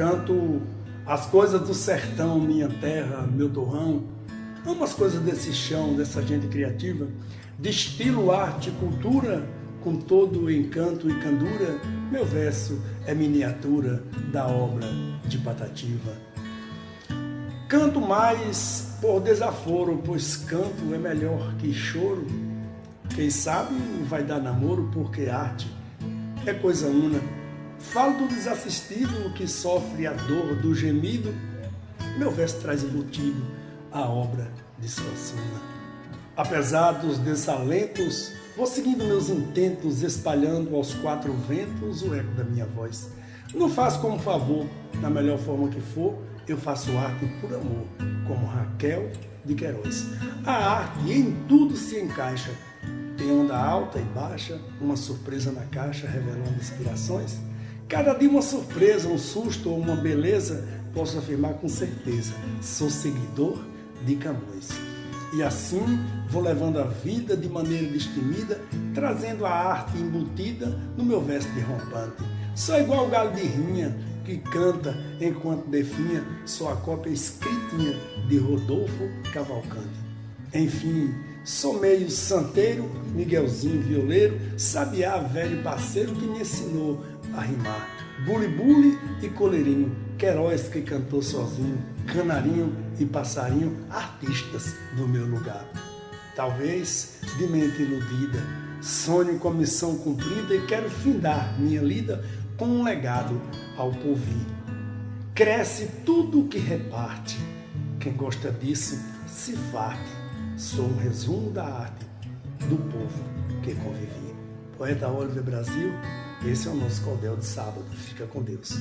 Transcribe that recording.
Canto as coisas do sertão, minha terra, meu torrão. Amo as coisas desse chão, dessa gente criativa. Destilo arte cultura com todo o encanto e candura. Meu verso é miniatura da obra de Patativa. Canto mais por desaforo, pois canto é melhor que choro. Quem sabe vai dar namoro, porque arte é coisa una. Falo do desassistido que sofre a dor do gemido. Meu verso traz embutido a obra de Suassuna. Apesar dos desalentos, vou seguindo meus intentos, espalhando aos quatro ventos o eco da minha voz. Não faço como favor, na melhor forma que for, eu faço arte por amor, como Raquel de Queiroz. A arte em tudo se encaixa, tem onda alta e baixa, uma surpresa na caixa revelando inspirações. Cada dia uma surpresa, um susto ou uma beleza, posso afirmar com certeza, sou seguidor de Camões. E assim vou levando a vida de maneira destemida, trazendo a arte embutida no meu de rompante. Sou igual o galo de rinha, que canta enquanto definha sua cópia escritinha de Rodolfo Cavalcante. Enfim, Sou meio santeiro, Miguelzinho violeiro, sabiá velho parceiro que me ensinou a rimar. Buli-buli e coleirinho, Queiroz que cantou sozinho, canarinho e passarinho, artistas do meu lugar. Talvez de mente iludida, sonho com a missão cumprida e quero findar minha lida com um legado ao porvir. Cresce tudo o que reparte, quem gosta disso se farte sou um resumo da arte do povo que convivia. Poeta Oliver Brasil, esse é o nosso cordel de sábado. Fica com Deus.